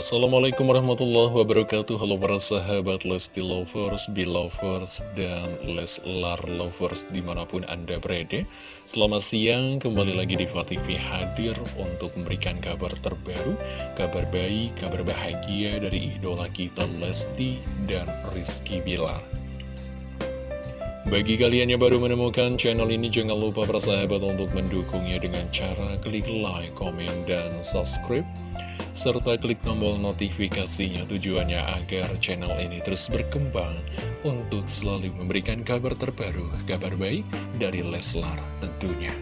Assalamualaikum warahmatullahi wabarakatuh. Halo para sahabat Lesti Lovers, Belovers, dan Leslar Lovers di mana pun Anda berada. Selamat siang, kembali lagi di TV hadir untuk memberikan kabar terbaru Kabar baik, kabar bahagia dari idola kita Lesti dan Rizky Bilar. Bagi kalian yang baru menemukan channel ini, jangan lupa bersahabat untuk mendukungnya dengan cara klik like, komen, dan subscribe serta klik tombol notifikasinya tujuannya agar channel ini terus berkembang untuk selalu memberikan kabar terbaru, kabar baik dari Leslar tentunya.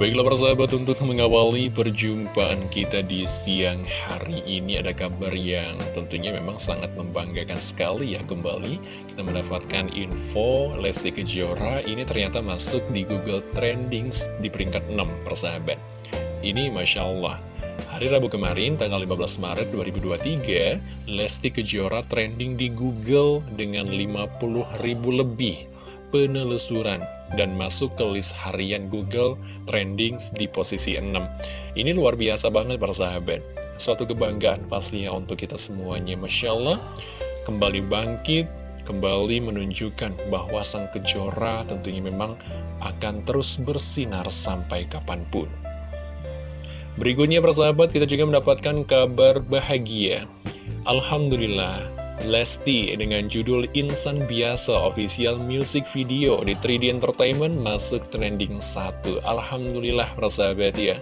Baiklah persahabat untuk mengawali perjumpaan kita di siang hari ini ada kabar yang tentunya memang sangat membanggakan sekali ya kembali kita mendapatkan info Lesti Kejora ini ternyata masuk di Google Trendings di peringkat 6 persahabat ini Masya Allah Hari Rabu kemarin, tanggal 15 Maret 2023, Lesti Kejora trending di Google dengan 50 ribu lebih penelusuran dan masuk ke list harian Google trending di posisi 6. Ini luar biasa banget para sahabat. Suatu kebanggaan pastinya untuk kita semuanya. Masya Allah, kembali bangkit, kembali menunjukkan bahwa sang kejora tentunya memang akan terus bersinar sampai kapan pun. Berikutnya persahabat kita juga mendapatkan kabar bahagia. Alhamdulillah Lesti dengan judul Insan Biasa Official Music Video di 3D Entertainment masuk trending 1 Alhamdulillah persahabat ya.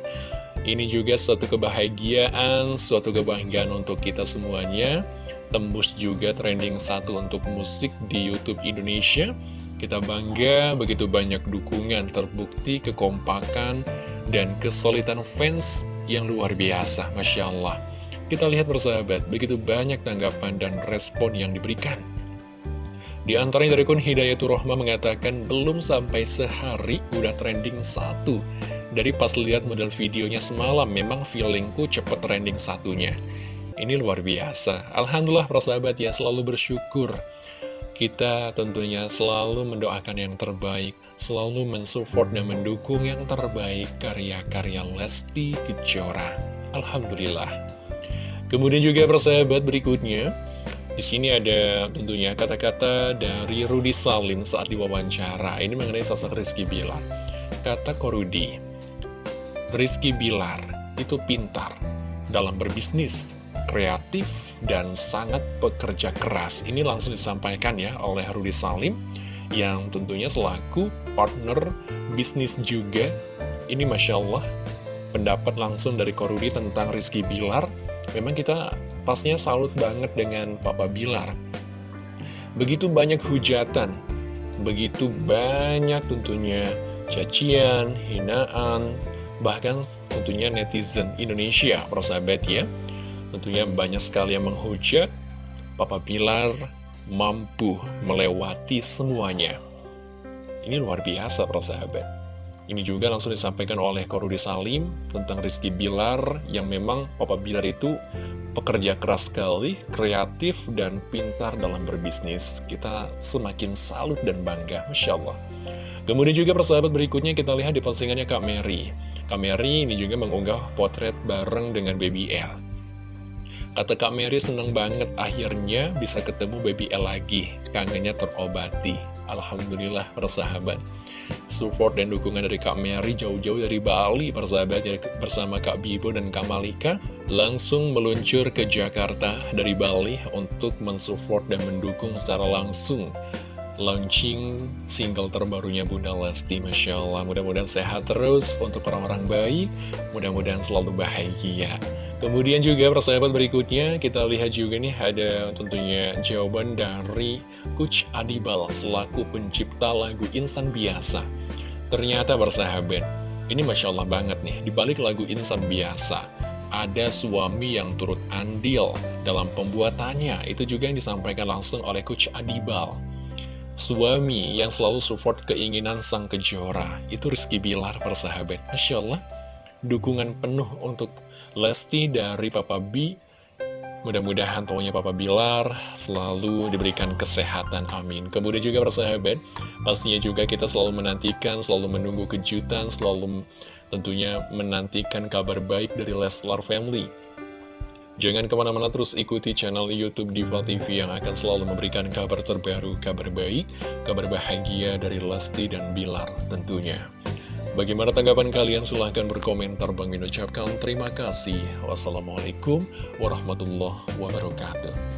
Ini juga suatu kebahagiaan, suatu kebanggaan untuk kita semuanya. Tembus juga trending 1 untuk musik di Youtube Indonesia. Kita bangga begitu banyak dukungan terbukti kekompakan dan kesulitan fans yang luar biasa, Masya Allah. Kita lihat bersahabat, begitu banyak tanggapan dan respon yang diberikan. Di antaranya dari kun Hidayatul Rohma mengatakan belum sampai sehari udah trending satu. Dari pas lihat model videonya semalam, memang feelingku cepet trending satunya. Ini luar biasa. Alhamdulillah persahabat ya selalu bersyukur kita tentunya selalu mendoakan yang terbaik, selalu mensupport dan mendukung yang terbaik karya-karya Lesti Kejora. Alhamdulillah. Kemudian juga persahabat berikutnya, di sini ada tentunya kata-kata dari Rudi Salim saat diwawancara. Ini mengenai sosok Rizky Bilar. Kata Korudi, Rizky Bilar itu pintar dalam berbisnis, kreatif, dan sangat pekerja keras. Ini langsung disampaikan ya oleh Rudi Salim, yang tentunya selaku partner bisnis juga. Ini Masya Allah, pendapat langsung dari Korudi tentang Rizky Bilar. Memang kita pastinya salut banget dengan Papa Bilar. Begitu banyak hujatan, begitu banyak tentunya cacian, hinaan, bahkan tentunya netizen Indonesia, persahabat ya Tentunya banyak sekali yang menghujat. Papa Bilar mampu melewati semuanya. Ini luar biasa persahabat Ini juga langsung disampaikan oleh Korudi Salim tentang Rizky Bilar Yang memang Papa Bilar itu pekerja keras sekali, kreatif, dan pintar dalam berbisnis. Kita semakin salut dan bangga, Masya Allah. Kemudian juga persahabat berikutnya kita lihat di postingannya Kak Mary. Kak Mary ini juga mengunggah potret bareng dengan Baby L Kata Kak Mary seneng banget akhirnya bisa ketemu Baby L lagi. Kangennya terobati. Alhamdulillah persahabat. Support dan dukungan dari Kak Mary jauh-jauh dari Bali persahabat bersama Kak Bibo dan Kak Malika langsung meluncur ke Jakarta dari Bali untuk mensupport dan mendukung secara langsung launching single terbarunya Bunda Lesti Masya Allah mudah-mudahan sehat terus untuk orang-orang baik mudah-mudahan selalu bahagia kemudian juga persahabat berikutnya kita lihat juga nih ada tentunya jawaban dari Coach Adibal selaku pencipta lagu Insan Biasa. Ternyata persahabat ini Masya Allah banget nih dibalik lagu Insan Biasa ada suami yang turut andil dalam pembuatannya. Itu juga yang disampaikan langsung oleh Coach Adibal. Suami yang selalu support keinginan sang kejora. Itu Rizky Bilar persahabat. Masya Allah Dukungan penuh untuk Lesti dari Papa B Mudah-mudahan pokoknya Papa Bilar selalu diberikan kesehatan, amin Kemudian juga persahabat Pastinya juga kita selalu menantikan, selalu menunggu kejutan Selalu tentunya menantikan kabar baik dari Leslar Family. Jangan ke mana-mana terus ikuti channel Youtube Diva TV yang akan selalu memberikan kabar terbaru, kabar baik, kabar bahagia dari Lesti dan Bilar tentunya. Bagaimana tanggapan kalian? Silahkan berkomentar. Bang Min ucapkan terima kasih. Wassalamualaikum warahmatullahi wabarakatuh.